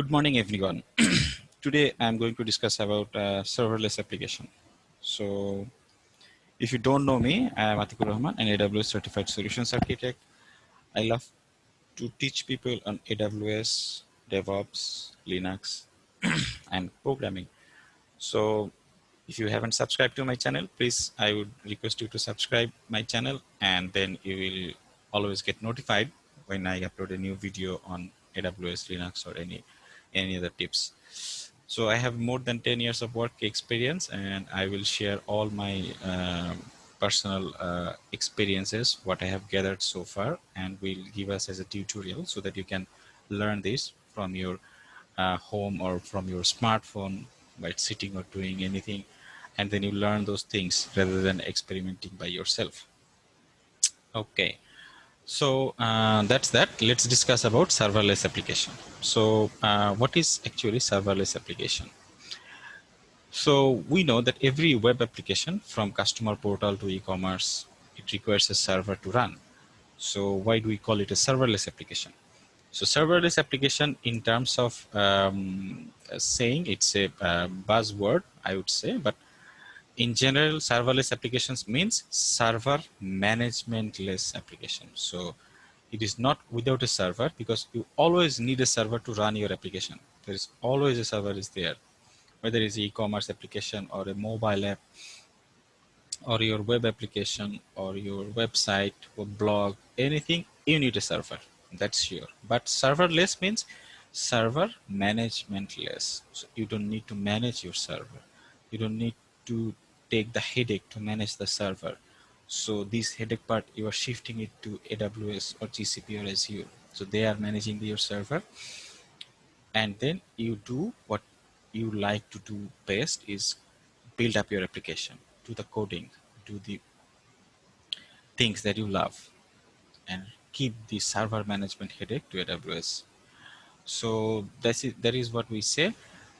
Good morning, everyone. Today, I'm going to discuss about uh, serverless application. So, if you don't know me, I am Atikur Rahman, an AWS Certified Solutions Architect. I love to teach people on AWS, DevOps, Linux, and programming. So, if you haven't subscribed to my channel, please, I would request you to subscribe my channel, and then you will always get notified when I upload a new video on AWS, Linux, or any any other tips. So I have more than 10 years of work experience and I will share all my uh, personal uh, experiences, what I have gathered so far and will give us as a tutorial so that you can learn this from your uh, home or from your smartphone by sitting or doing anything and then you learn those things rather than experimenting by yourself. Okay. So uh, that's that. Let's discuss about serverless application. So uh, what is actually serverless application? So we know that every web application from customer portal to e-commerce, it requires a server to run. So why do we call it a serverless application? So serverless application in terms of um, saying it's a uh, buzzword, I would say, but in general, serverless applications means server managementless application. So it is not without a server because you always need a server to run your application. There is always a server is there, whether it's e-commerce application or a mobile app or your web application or your website or blog, anything, you need a server. That's sure. But serverless means server managementless. So you don't need to manage your server. You don't need to take the headache to manage the server. So this headache part, you are shifting it to AWS or GCP or Azure. So they are managing your server. And then you do what you like to do best is build up your application, do the coding, do the things that you love and keep the server management headache to AWS. So that's it. That is what we say.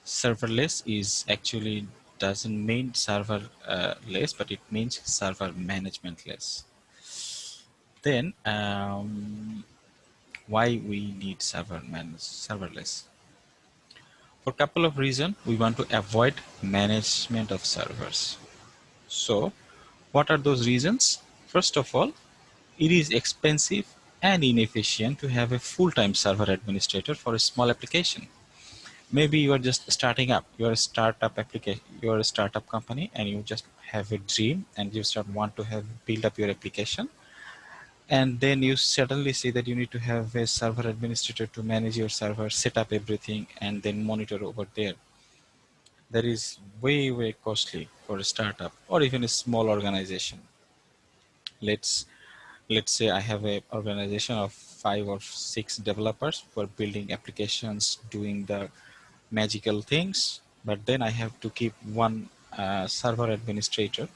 Serverless is actually doesn't mean server uh, less, but it means server management less. Then um, why we need server manage serverless? For a couple of reasons, we want to avoid management of servers. So what are those reasons? First of all, it is expensive and inefficient to have a full-time server administrator for a small application maybe you are just starting up. You're a startup application you're a startup company and you just have a dream and you start want to have build up your application. And then you suddenly see that you need to have a server administrator to manage your server set up everything and then monitor over there. That is way way costly for a startup or even a small organization. Let's let's say i have a organization of five or six developers are building applications doing the magical things, but then I have to keep one uh, server administrator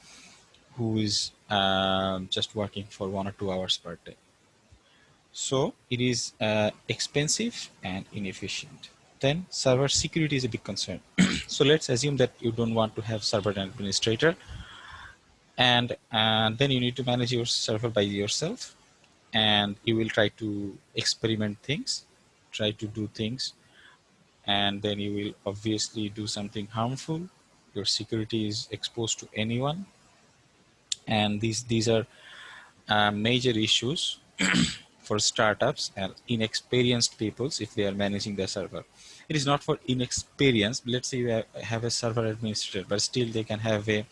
who is uh, just working for one or two hours per day. So it is uh, expensive and inefficient. Then server security is a big concern. so let's assume that you don't want to have server administrator and, and then you need to manage your server by yourself and you will try to experiment things, try to do things and then you will obviously do something harmful. Your security is exposed to anyone. And these, these are uh, major issues for startups and inexperienced peoples if they are managing their server. It is not for inexperienced. Let's say you have a server administrator, but still they can have a,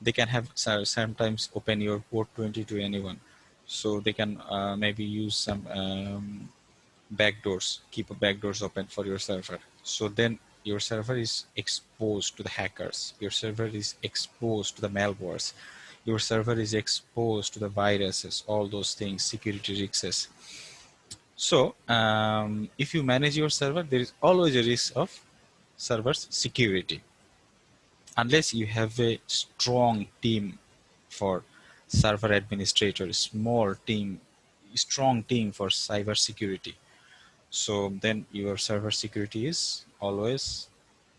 they can have sometimes open your port 20 to anyone. So they can uh, maybe use some um, backdoors, keep backdoors open for your server. So then your server is exposed to the hackers. Your server is exposed to the malwares. Your server is exposed to the viruses, all those things, security risks. So um, if you manage your server, there is always a risk of server's security. Unless you have a strong team for server administrator, small team, strong team for cyber security so then your server security is always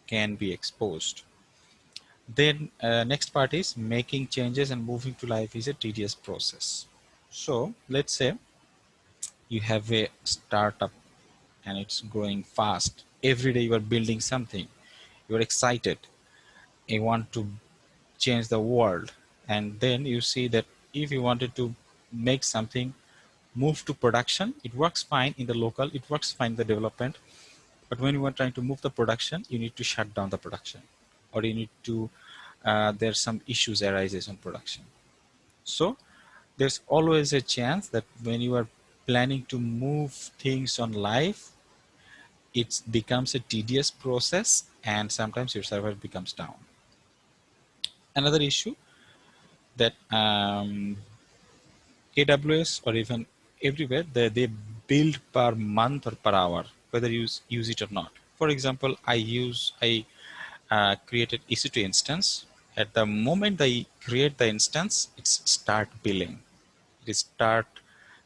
can be exposed. Then uh, next part is making changes and moving to live is a tedious process. So let's say you have a startup and it's growing fast. every day you are building something you are excited you want to change the world and then you see that if you wanted to make something move to production it works fine in the local it works fine in the development. But when you are trying to move the production you need to shut down the production or you need to uh, there's some issues arises on production. So there's always a chance that when you are planning to move things on live it becomes a tedious process and sometimes your server becomes down. Another issue that um, AWS or even everywhere they, they build per month or per hour whether you use, it or not. For example I use I uh, created EC2 instance. At the moment I create the instance it's start billing. It start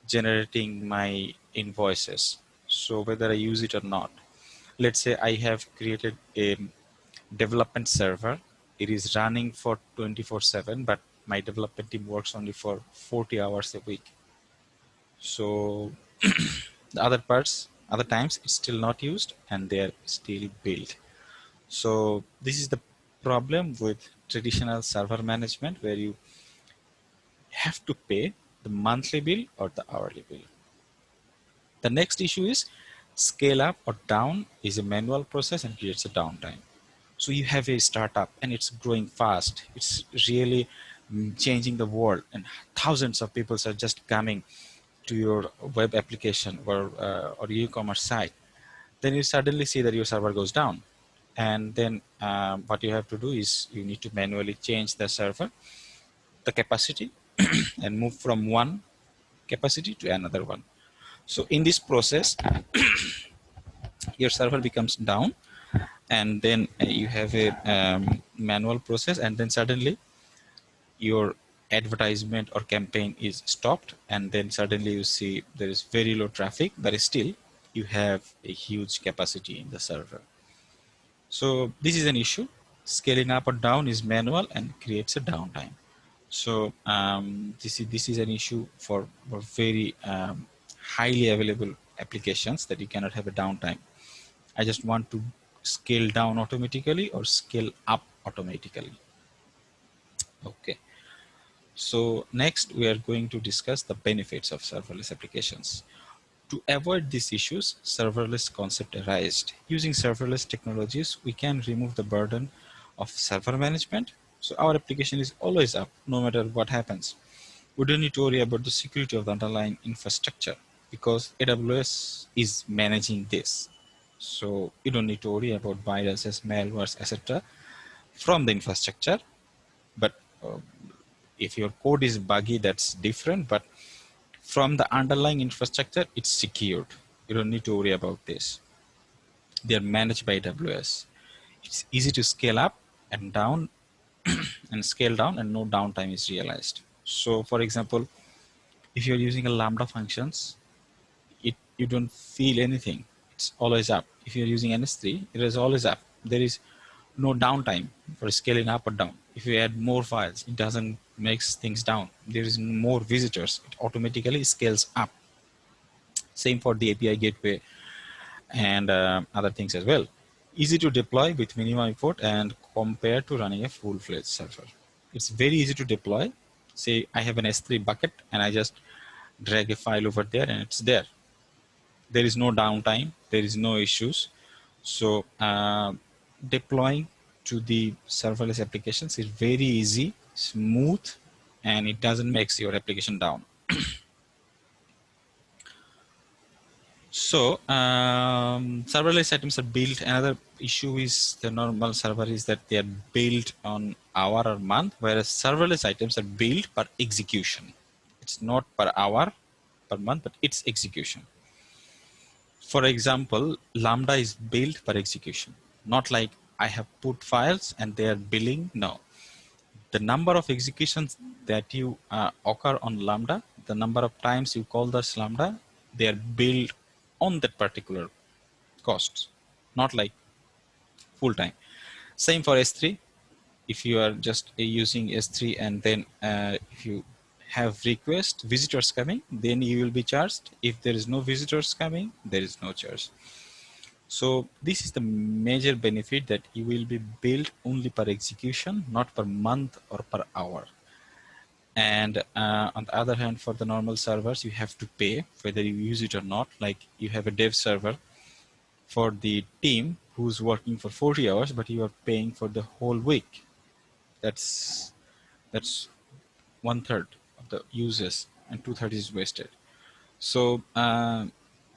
generating my invoices. So whether I use it or not. Let's say I have created a development server. It is running for 24 7 but my development team works only for 40 hours a week so the other parts other times it's still not used and they're still built so this is the problem with traditional server management where you have to pay the monthly bill or the hourly bill. The next issue is scale up or down is a manual process and creates a downtime. So you have a startup and it's growing fast. It's really mm, changing the world and thousands of people are just coming to your web application or, uh, or e-commerce site. Then you suddenly see that your server goes down. And then um, what you have to do is you need to manually change the server, the capacity and move from one capacity to another one. So in this process, your server becomes down and then uh, you have a um, manual process and then suddenly your advertisement or campaign is stopped and then suddenly you see there is very low traffic but still you have a huge capacity in the server. So this is an issue. Scaling up or down is manual and creates a downtime. So um, this is this is an issue for, for very um, highly available applications that you cannot have a downtime. I just want to scale down automatically or scale up automatically. Okay. So next we are going to discuss the benefits of serverless applications. To avoid these issues, serverless concept arised. Using serverless technologies, we can remove the burden of server management so our application is always up no matter what happens. We don't need to worry about the security of the underlying infrastructure because AWS is managing this. So you don't need to worry about viruses, malwares, etc. from the infrastructure. But uh, if your code is buggy, that's different. But from the underlying infrastructure, it's secured. You don't need to worry about this. They're managed by AWS. It's easy to scale up and down and scale down and no downtime is realized. So for example, if you're using a Lambda functions, it you don't feel anything. It's always up. If you're using an S3, it is always up. There is no downtime for scaling up or down. If you add more files, it doesn't makes things down. There is more visitors, it automatically scales up. Same for the API gateway and uh, other things as well easy to deploy with minimum effort and compared to running a full-fledged server. It's very easy to deploy. Say I have an S3 bucket and I just drag a file over there and it's there. There is no downtime. There is no issues. So uh, deploying to the serverless applications is very easy, smooth, and it doesn't make your application down. So um, serverless items are built. Another issue is the normal server is that they are built on hour or month, whereas serverless items are built per execution. It's not per hour, per month, but it's execution. For example, Lambda is built per execution, not like I have put files and they are billing. No, the number of executions that you uh, occur on Lambda, the number of times you call this Lambda, they are billed on that particular costs, not like full time. Same for S3. If you are just using S3 and then uh, if you have request visitors coming, then you will be charged. If there is no visitors coming, there is no charge. So this is the major benefit that you will be billed only per execution, not per month or per hour. And uh, on the other hand, for the normal servers, you have to pay whether you use it or not. Like you have a dev server for the team who's working for 40 hours, but you are paying for the whole week. That's that's one third of the uses and two thirds is wasted. So uh,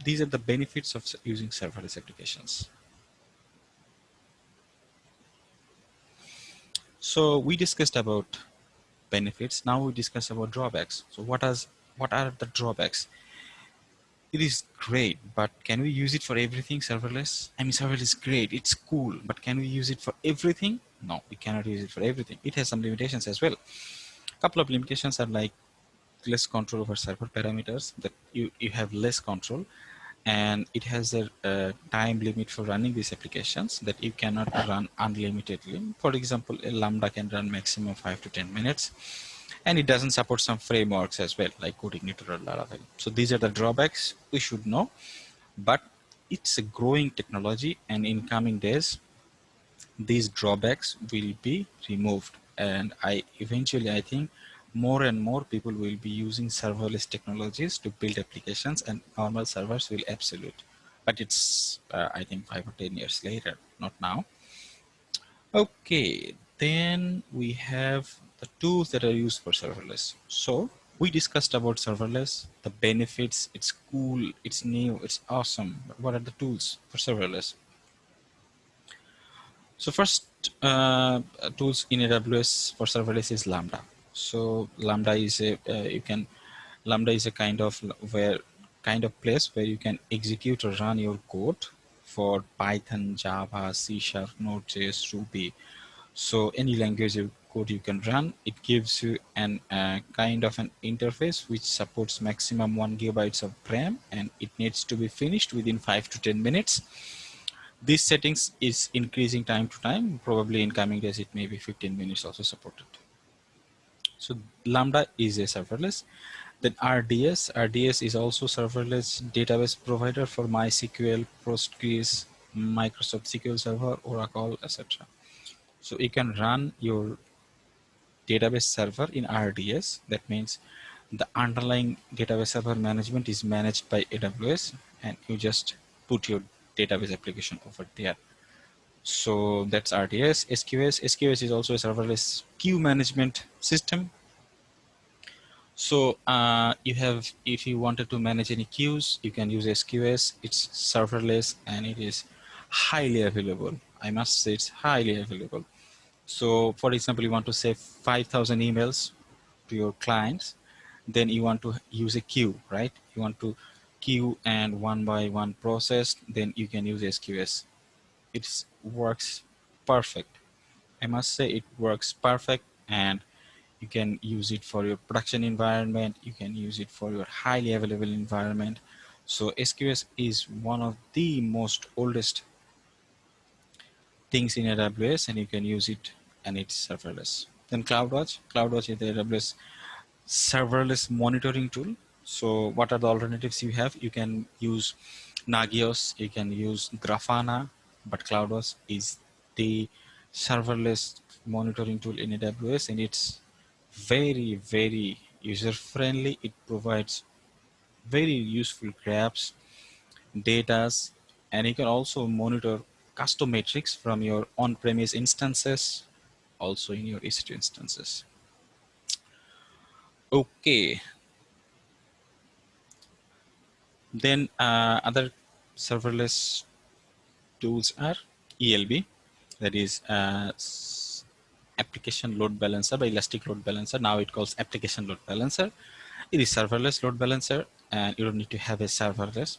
these are the benefits of using serverless applications. So we discussed about benefits. Now we discuss about drawbacks. So what are, what are the drawbacks? It is great, but can we use it for everything serverless? I mean, serverless is great, it's cool, but can we use it for everything? No, we cannot use it for everything. It has some limitations as well. A couple of limitations are like less control over server parameters that you, you have less control and it has a, a, time limit for running these applications that you cannot run unlimitedly. For example, a Lambda can run maximum 5 to 10 minutes and it doesn't support some frameworks as well like CodeIgniter or Laravel. So these are the drawbacks we should know, but it's a growing technology and in coming days, these drawbacks will be removed. And I eventually, I think more and more people will be using serverless technologies to build applications and normal servers will absolute. But it's, uh, I think, five or 10 years later, not now. Okay, then we have the tools that are used for serverless. So we discussed about serverless, the benefits, it's cool, it's new, it's awesome. But what are the tools for serverless? So first uh, tools in AWS for serverless is Lambda. So Lambda is a uh, you can Lambda is a kind of where kind of place where you can execute or run your code for Python, Java, C Sharp, Node.js, Ruby. So any language of code you can run, it gives you an uh, kind of an interface which supports maximum one gigabytes of RAM and it needs to be finished within five to 10 minutes. These settings is increasing time to time. Probably in coming days, it may be 15 minutes also supported. So Lambda is a serverless. Then RDS, RDS is also serverless database provider for MySQL, Postgres, Microsoft SQL Server, Oracle, etc. So you can run your database server in RDS. That means the underlying database server management is managed by AWS and you just put your database application over there. So that's RDS, SQS. SQS is also a serverless queue management system. So uh, you have, if you wanted to manage any queues, you can use SQS. It's serverless and it is highly available. I must say it's highly available. So for example, you want to save 5,000 emails to your clients, then you want to use a queue, right? You want to queue and one by one process, then you can use SQS. It works perfect. I must say it works perfect and you can use it for your production environment. You can use it for your highly available environment. So SQS is one of the most oldest things in AWS and you can use it and it's serverless. Then CloudWatch. CloudWatch is the AWS serverless monitoring tool. So what are the alternatives you have? You can use Nagios, you can use Grafana, but CloudWatch is the serverless monitoring tool in AWS and it's very, very user friendly. It provides very useful graphs, datas, and you can also monitor custom metrics from your on-premise instances, also in your EC2 instances. Okay. Then uh, other serverless tools are ELB, that is uh, application load balancer by Elastic Load Balancer. Now it calls application load balancer. It is serverless load balancer and you don't need to have a serverless.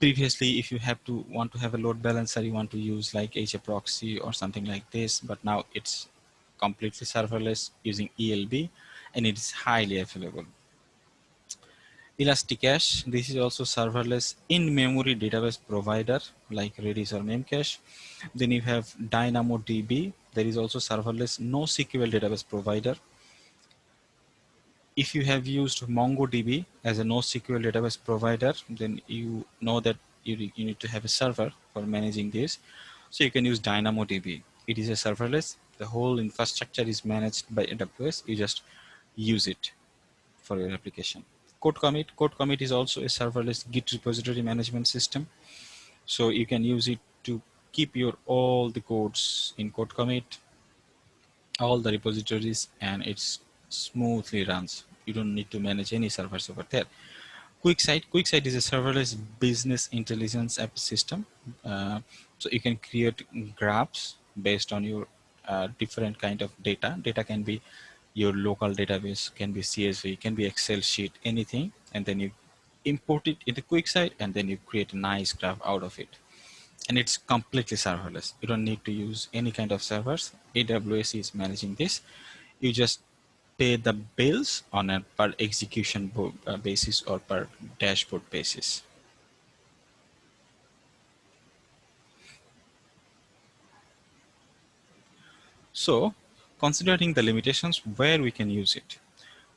Previously, if you have to want to have a load balancer, you want to use like HAProxy or something like this, but now it's completely serverless using ELB and it is highly available. Elasticache, this is also serverless in-memory database provider like Redis or Memcache. Then you have DynamoDB, there is also serverless NoSQL database provider. If you have used MongoDB as a NoSQL database provider, then you know that you, you need to have a server for managing this. So you can use DynamoDB. It is a serverless. The whole infrastructure is managed by AWS. You just use it for your application. CodeCommit. Code commit is also a serverless Git repository management system. So you can use it to keep your all the codes in CodeCommit, all the repositories, and it's smoothly runs. You don't need to manage any servers over there. QuickSight. QuickSight is a serverless business intelligence app system. Uh, so you can create graphs based on your uh, different kind of data. Data can be your local database, can be CSV, can be Excel sheet, anything. And then you import it into QuickSight and then you create a nice graph out of it. And it's completely serverless. You don't need to use any kind of servers. AWS is managing this. You just pay the bills on a per execution uh, basis or per dashboard basis. So considering the limitations where we can use it,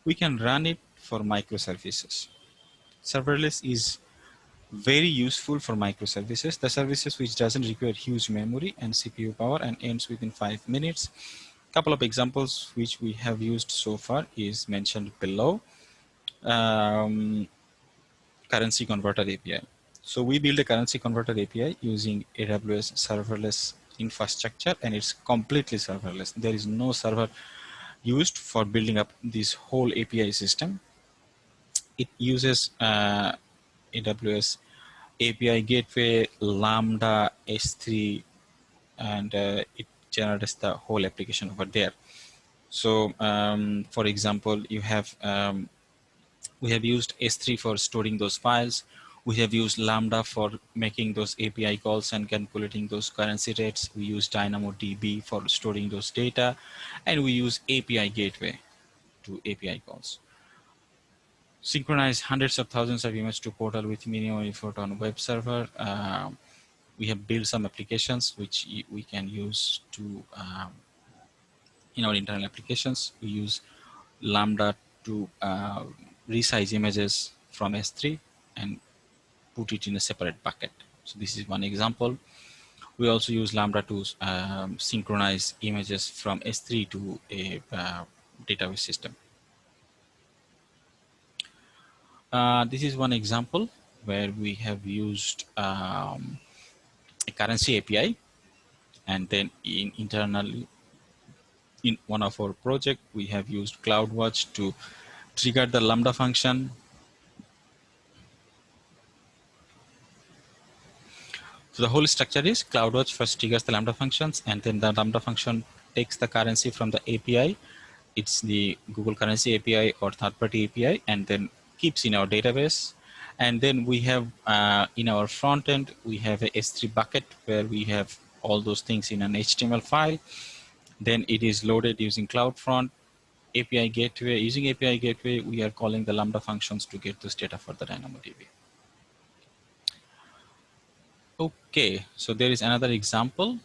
we can run it for microservices. Serverless is very useful for microservices, the services which doesn't require huge memory and CPU power and ends within five minutes couple of examples which we have used so far is mentioned below. Um, currency converter API. So we build a currency converter API using AWS serverless infrastructure and it's completely serverless. There is no server used for building up this whole API system. It uses uh, AWS API gateway, Lambda, S3, and uh, it generates the whole application over there. So um, for example, you have, um, we have used S3 for storing those files. We have used Lambda for making those API calls and calculating those currency rates. We use DynamoDB for storing those data. And we use API gateway to API calls. Synchronize hundreds of thousands of images to portal with minimum effort on web server. Uh, we have built some applications which we can use to um, in our internal applications. We use Lambda to uh, resize images from S3 and put it in a separate bucket. So this is one example. We also use Lambda to um, synchronize images from S3 to a uh, database system. Uh, this is one example where we have used um, a currency API. And then in internally, in one of our project, we have used CloudWatch to trigger the Lambda function. So the whole structure is CloudWatch first triggers the Lambda functions and then the Lambda function takes the currency from the API. It's the Google Currency API or third-party API and then keeps in our database and then we have uh, in our front end, we have a S3 bucket where we have all those things in an HTML file. Then it is loaded using CloudFront API gateway. Using API gateway, we are calling the Lambda functions to get this data for the DynamoDB. Okay, so there is another example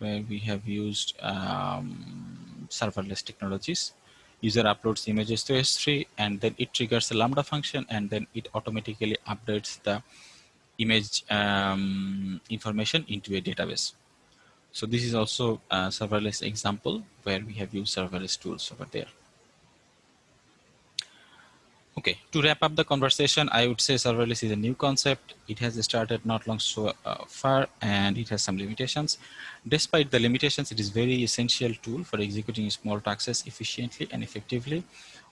where we have used um, serverless technologies user uploads images to S3 and then it triggers the Lambda function and then it automatically updates the image um, information into a database. So this is also a serverless example where we have used serverless tools over there. Okay, to wrap up the conversation, I would say serverless is a new concept. It has started not long so uh, far and it has some limitations. Despite the limitations, it is very essential tool for executing small tasks efficiently and effectively.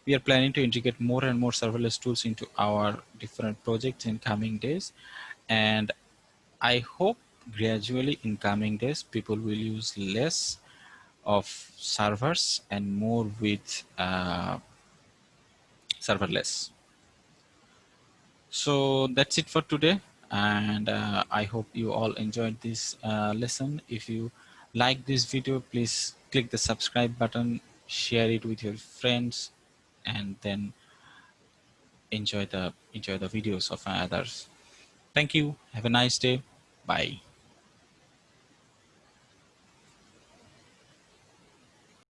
We are planning to integrate more and more serverless tools into our different projects in coming days. And I hope gradually in coming days, people will use less of servers and more with uh, serverless. So that's it for today. And uh, I hope you all enjoyed this uh, lesson. If you like this video, please click the subscribe button, share it with your friends, and then enjoy the enjoy the videos of others. Thank you. Have a nice day. Bye.